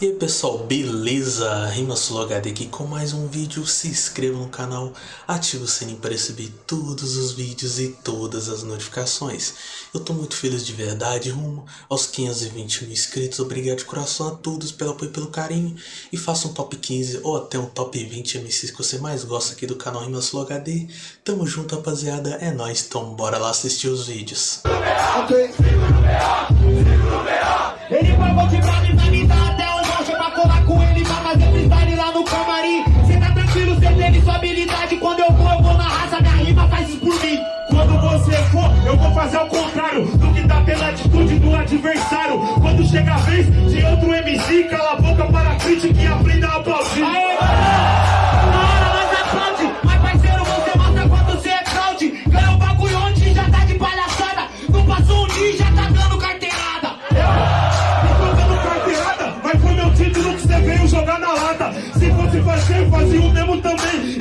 E aí pessoal, beleza? RimaSuloHD aqui com mais um vídeo, se inscreva no canal, ative o sininho para receber todos os vídeos e todas as notificações. Eu tô muito feliz de verdade, rumo aos 520 mil inscritos, obrigado de coração a todos pelo apoio e pelo carinho. E faça um top 15 ou até um top 20 MCs que você mais gosta aqui do canal RimaSuloHD. Tamo junto rapaziada, é nóis, então bora lá assistir os vídeos. Ok. Ele vai você for, eu vou fazer o contrário do que dá pela atitude do adversário. Quando chega a vez de outro MC, cala a boca para a crítica e aprenda a aplaudir. Aê, mano! Na hora nós aplaude, mas parceiro, você mostra quanto cê é fraude. Ganha o bagulho onde já tá de palhaçada. Não passou dia já tá dando carteirada. Tô dando carteirada, mas foi meu título que você veio jogar na lata. Se fosse fazer, fazia o mesmo também.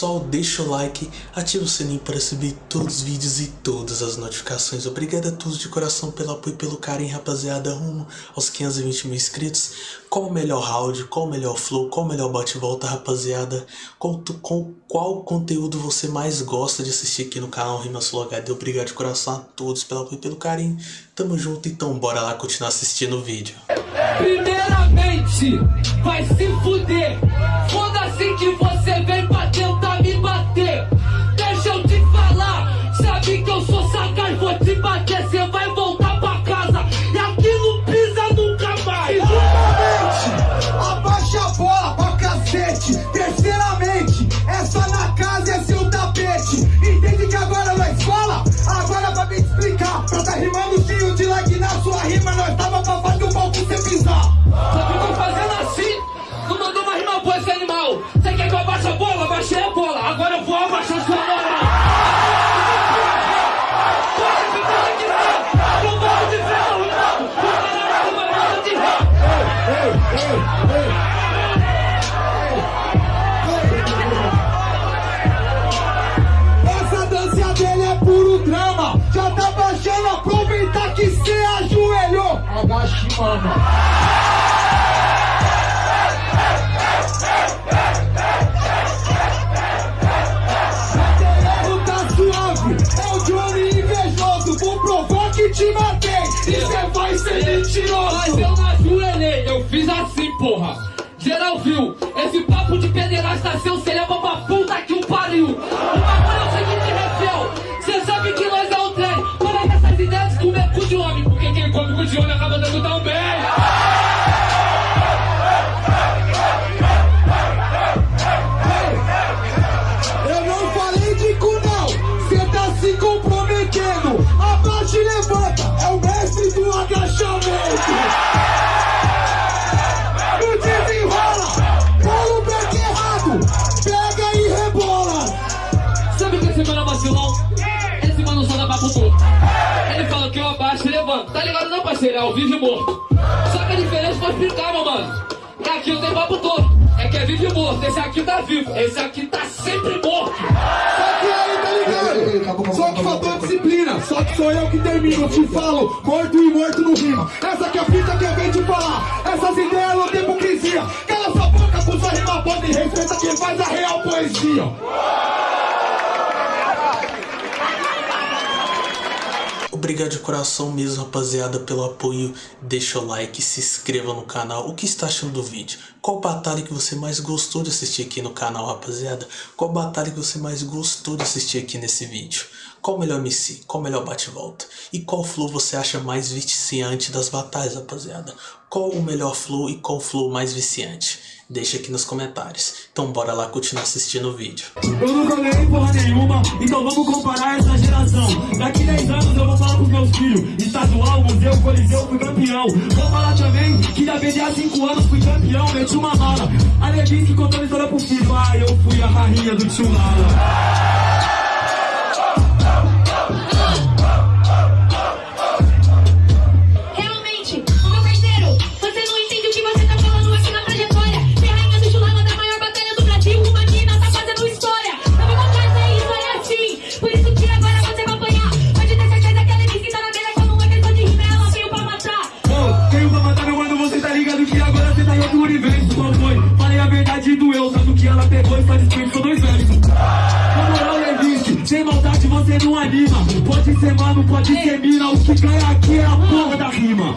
Pessoal, deixa o like, ativa o sininho para receber todos os vídeos e todas as notificações. Obrigado a todos de coração pelo apoio e pelo carinho, rapaziada, rumo aos 520 mil inscritos. Qual o melhor round, qual o melhor flow, qual o melhor bate-volta, rapaziada? Tu- com qual conteúdo você mais gosta de assistir aqui no canal RimaSuloHD? Obrigado de coração a todos pelo apoio e pelo carinho. Tamo junto, então bora lá continuar assistindo o vídeo. Primeiramente, vai se fuder. Foda-se que você vem aproveitar que cê ajoelhou. Agache, mano. Tá ligado não, parceiro? É ao vivo e morto. Só que a diferença pra explicar, meu mano. É aqui eu tenho papo torto. É que é vivo e morto. Esse aqui tá vivo. Esse aqui tá sempre morto. Só que aí, tá ligado? Só que faltou disciplina, só que sou eu que termino. Te falo, morto e morto no rima. Essa que é a fita que eu venho te falar. Essas ideias não tem hipocrisia. Cala sua boca, com sua rima pode e respeita quem faz a real poesia. Obrigado de coração mesmo, rapaziada, pelo apoio. Deixa o like, se inscreva no canal. O que está achando do vídeo? Qual batalha que você mais gostou de assistir aqui no canal, rapaziada? Qual batalha que você mais gostou de assistir aqui nesse vídeo? Qual o melhor MC? Qual o melhor bate-volta? E qual flow você acha mais viciante das batalhas, rapaziada? Qual o melhor flow e qual flow mais viciante? Deixa aqui nos comentários. Então bora lá continuar assistindo o vídeo. Eu nunca ganhei porra nenhuma, então vamos comparar essa geração. Daqui 10 anos eu vou falar pros meus filhos: estadual, museu, coliseu, fui campeão. Vou falar também que da BD há 5 anos fui campeão, meti uma mala. A Levinsky contando história pro filho: eu fui a rainha do tio Lala. Que agora você tá em outro universo. Qual foi? Falei a verdade e doeu, sabe o que ela pegou e faz escrito, são dois versos. Na moral, Levinsky, sem maldade você não anima. Pode ser mano, pode ser mina, o que ganha aqui é a porra da rima.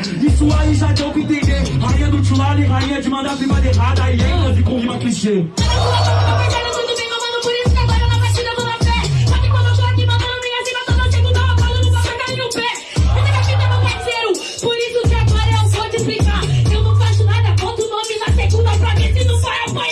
Isso aí já deu pra entender. Rainha do Tchulala e rainha de mandar rima de errada e ênfase com rima clichê. Mano. Por isso que agora eu não faço nada, o nome segunda pra ver se não vai apanhar.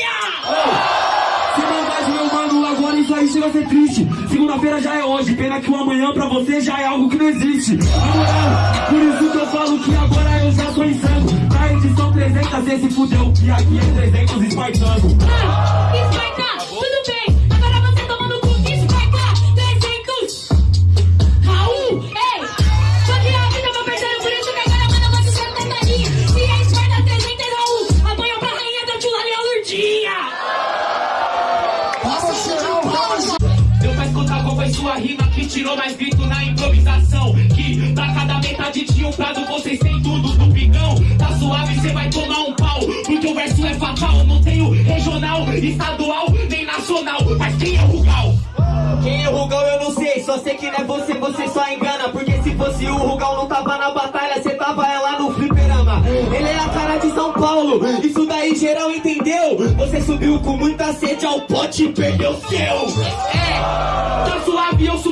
Ser triste. Segunda-feira já é hoje, pena que o amanhã pra você já é algo que não existe. Por isso que eu falo que agora eu já sou insano. Na edição 300 cê se fudeu, que aqui é 300 espartano. Ah, Esparta, tudo bem. Metade de um prado vocês têm tudo do pigão. Tá suave, cê vai tomar um pau. Porque o verso é fatal. Não tenho regional, estadual, nem nacional. Mas quem é o Rugal? Quem é o Rugal eu não sei, só sei que não é você, você só engana Porque se fosse o Rugal não tava na batalha, cê tava é lá no fliperama Ele é a cara de São Paulo, isso daí geral entendeu Você subiu com muita sede ao pote e perdeu seu É, tá suave, eu subi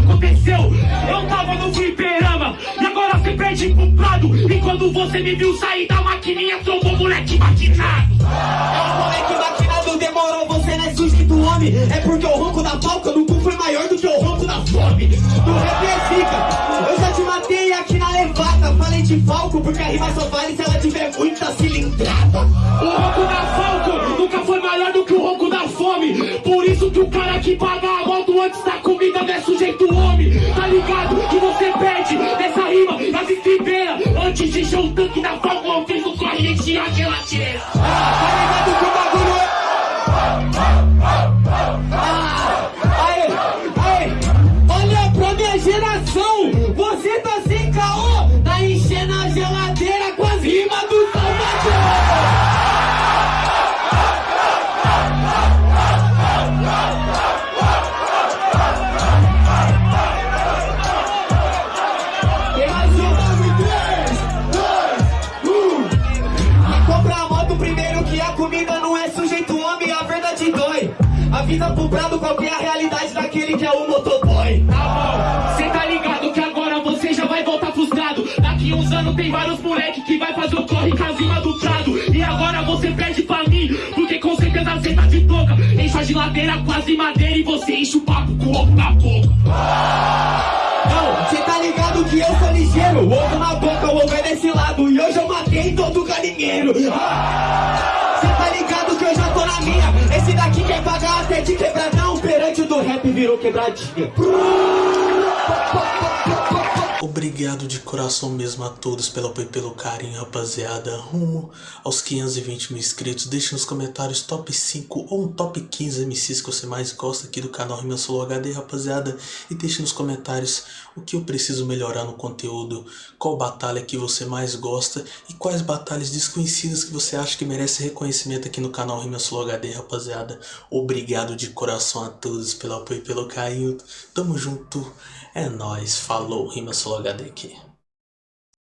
aconteceu. Eu tava no fliperama, e agora cê perde pro prado. E quando você me viu sair da maquininha, trombou moleque maquinado. É o moleque maquinado, demorou, você não é sujeito homem É porque o ronco da falca no cu foi maior do que o ronco da fome Do rap é zica, eu já te matei aqui na levada Falei de falco porque a rima só vale se ela tiver muita cilindrada O ronco da Falco nunca foi maior do que o ronco da fome. Por isso que o cara que paga a moto antes da comida não é sujeito Avisa pro prado qual que é a realidade daquele que é o motoboy. Tá bom, cê tá ligado que agora você já vai voltar frustrado. Daqui uns anos tem vários moleque que vai fazer o corre com do prado. E agora você perde pra mim, porque com certeza cê tá de toca. Enche a geladeira as madeira e você enche o papo com o ovo na boca. Não, cê tá ligado que eu sou ligeiro. Ovo na boca, o ovo é desse lado. E hoje eu matei todo galinheiro. Cê tá ligado que eu já tô na minha. Esse daqui quer pagar virou quebradinha. Obrigado de coração mesmo a todos pelo apoio e pelo carinho, rapaziada. Rumo aos 520 mil inscritos. Deixe nos comentários top 5 ou um top 15 MCs que você mais gosta aqui do canal Rima Solo HD, rapaziada. E deixe nos comentários o que eu preciso melhorar no conteúdo, qual batalha que você mais gosta e quais batalhas desconhecidas que você acha que merece reconhecimento aqui no canal Rima Solo HD, rapaziada. Obrigado de coração a todos pelo apoio e pelo carinho. Tamo junto. É nóis. Falou. Rima Solo HD aqui.